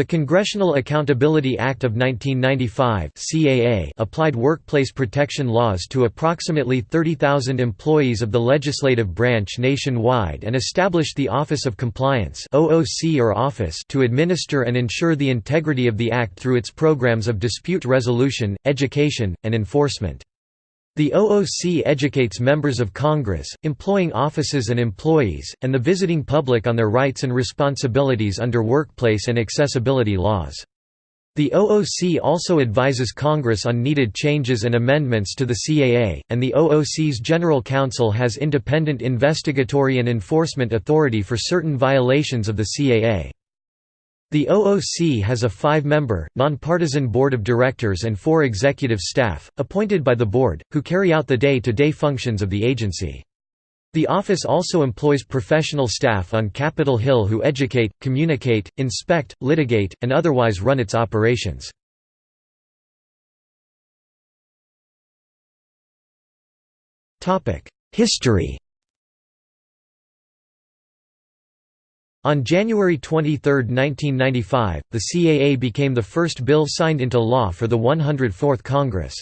The Congressional Accountability Act of 1995 CAA applied workplace protection laws to approximately 30,000 employees of the legislative branch nationwide and established the Office of Compliance OOC or Office to administer and ensure the integrity of the Act through its programs of dispute resolution, education, and enforcement. The OOC educates members of Congress, employing offices and employees, and the visiting public on their rights and responsibilities under workplace and accessibility laws. The OOC also advises Congress on needed changes and amendments to the CAA, and the OOC's General Counsel has independent investigatory and enforcement authority for certain violations of the CAA. The OOC has a five-member, nonpartisan board of directors and four executive staff, appointed by the board, who carry out the day-to-day -day functions of the agency. The office also employs professional staff on Capitol Hill who educate, communicate, inspect, litigate, and otherwise run its operations. History On January 23, 1995, the CAA became the first bill signed into law for the 104th Congress.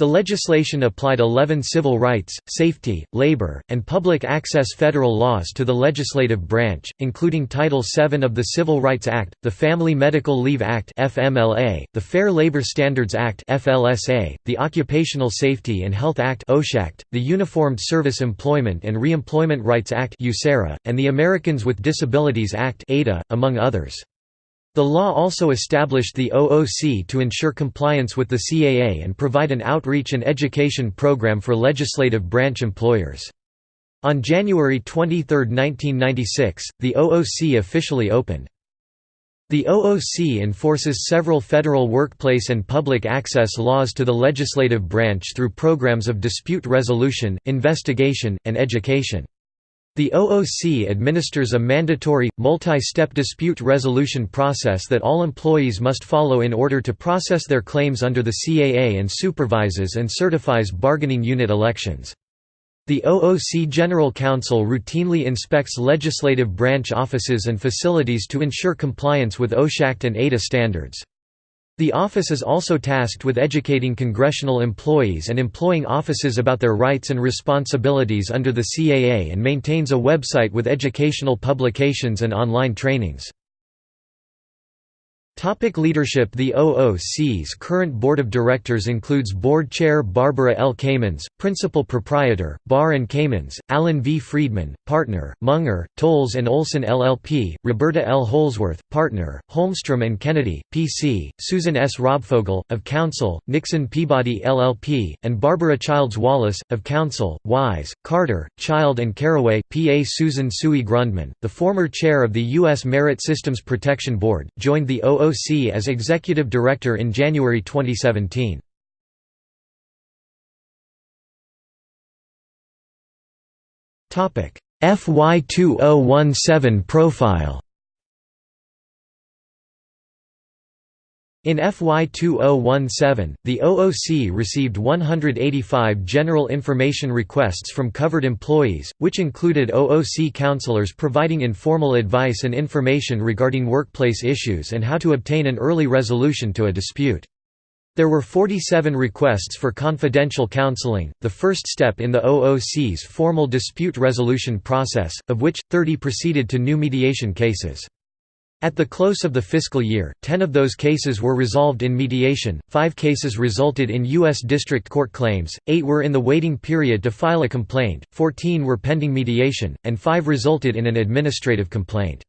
The legislation applied 11 civil rights, safety, labor, and public access federal laws to the legislative branch, including Title VII of the Civil Rights Act, the Family Medical Leave Act (FMLA), the Fair Labor Standards Act (FLSA), the Occupational Safety and Health Act (OSHA), the Uniformed Service Employment and Reemployment Rights Act (USERRA), and the Americans with Disabilities Act (ADA), among others. The law also established the OOC to ensure compliance with the CAA and provide an outreach and education program for legislative branch employers. On January 23, 1996, the OOC officially opened. The OOC enforces several federal workplace and public access laws to the legislative branch through programs of dispute resolution, investigation, and education. The OOC administers a mandatory, multi-step dispute resolution process that all employees must follow in order to process their claims under the CAA and supervises and certifies bargaining unit elections. The OOC General Counsel routinely inspects legislative branch offices and facilities to ensure compliance with OSH Act and ADA standards. The office is also tasked with educating congressional employees and employing offices about their rights and responsibilities under the CAA and maintains a website with educational publications and online trainings. Topic leadership The OOC's current board of directors includes board chair Barbara L. Kamens, principal proprietor, Barr & Kamens, Alan V. Friedman, partner, Munger, Tolles & Olson LLP, Roberta L. Holzwarth, partner, Holmstrom & Kennedy, P.C., Susan S. Robfogel, of counsel, Nixon Peabody LLP, and Barbara Childs Wallace, of counsel, Wise, Carter, Child & Caraway, P.A. Susan Tsui Grundmann, the former chair of the U.S. Merit Systems Protection Board, joined the OOC OOC as executive director in January 2017. FY 2017 profile In FY 2017, the OOC received 185 general information requests from covered employees, which included OOC counselors providing informal advice and information regarding workplace issues and how to obtain an early resolution to a dispute. There were 47 requests for confidential counseling, the first step in the OOC's formal dispute resolution process, of which, 30 proceeded to new mediation cases. At the close of the fiscal year, 10 of those cases were resolved in mediation, 5 cases resulted in U.S. District Court claims, 8 were in the waiting period to file a complaint, 14 were pending mediation, and 5 resulted in an administrative complaint.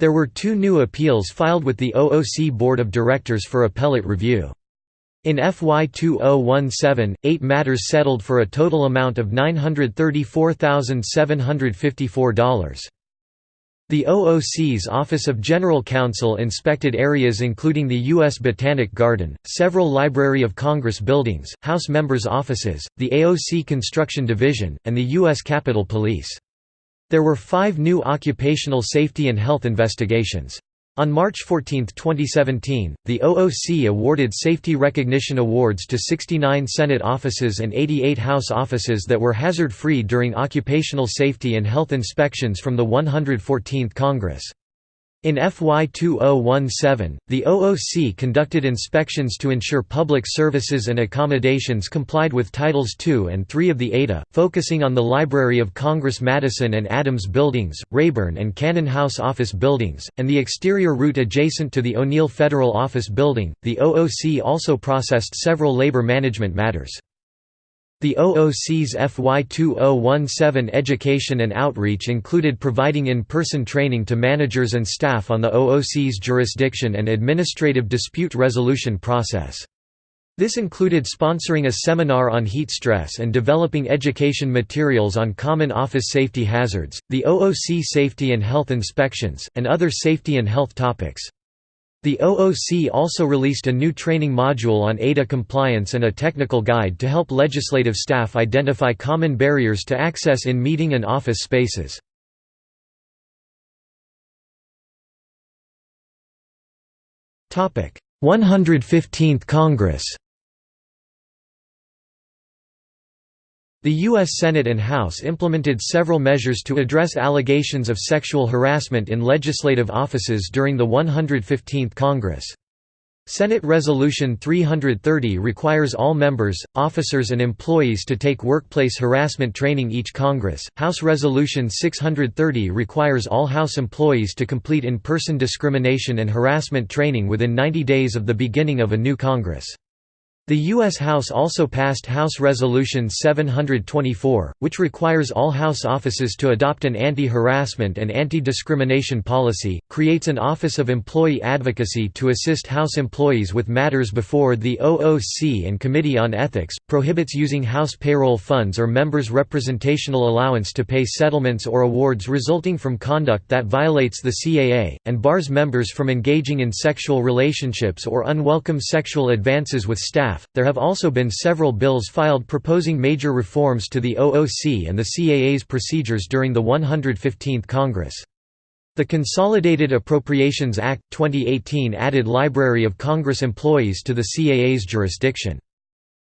There were two new appeals filed with the OOC Board of Directors for appellate review. In FY 2017, eight matters settled for a total amount of $934,754. The OOC's Office of General Counsel inspected areas including the U.S. Botanic Garden, several Library of Congress buildings, House members' offices, the AOC Construction Division, and the U.S. Capitol Police. There were five new occupational safety and health investigations. On March 14, 2017, the OOC awarded Safety Recognition Awards to 69 Senate offices and 88 House offices that were hazard-free during occupational safety and health inspections from the 114th Congress. In FY 2017, the OOC conducted inspections to ensure public services and accommodations complied with Titles II and III of the ADA, focusing on the Library of Congress Madison and Adams buildings, Rayburn and Cannon House office buildings, and the exterior route adjacent to the O'Neill Federal Office Building. The OOC also processed several labor management matters. The OOC's FY 2017 education and outreach included providing in-person training to managers and staff on the OOC's jurisdiction and administrative dispute resolution process. This included sponsoring a seminar on heat stress and developing education materials on common office safety hazards, the OOC safety and health inspections, and other safety and health topics. The OOC also released a new training module on ADA compliance and a technical guide to help legislative staff identify common barriers to access in meeting and office spaces. Topic: 115th Congress. The U.S. Senate and House implemented several measures to address allegations of sexual harassment in legislative offices during the 115th Congress. Senate Resolution 330 requires all members, officers and employees to take workplace harassment training each Congress. House Resolution 630 requires all House employees to complete in-person discrimination and harassment training within 90 days of the beginning of a new Congress. The U.S. House also passed House Resolution 724, which requires all House offices to adopt an anti-harassment and anti-discrimination policy, creates an Office of Employee Advocacy to assist House employees with matters before the OOC and Committee on Ethics, prohibits using House payroll funds or members' representational allowance to pay settlements or awards resulting from conduct that violates the CAA, and bars members from engaging in sexual relationships or unwelcome sexual advances with staff there have also been several bills filed proposing major reforms to the OOC and the CAA's procedures during the 115th Congress. The Consolidated Appropriations Act, 2018 added Library of Congress employees to the CAA's jurisdiction.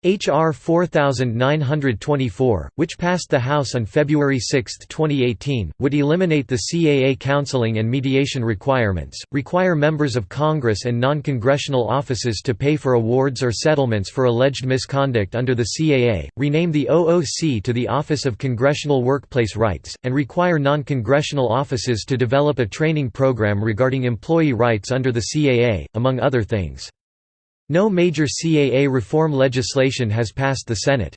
H.R. 4924, which passed the House on February 6, 2018, would eliminate the CAA counseling and mediation requirements, require members of Congress and non-congressional offices to pay for awards or settlements for alleged misconduct under the CAA, rename the OOC to the Office of Congressional Workplace Rights, and require non-congressional offices to develop a training program regarding employee rights under the CAA, among other things. No major CAA reform legislation has passed the Senate.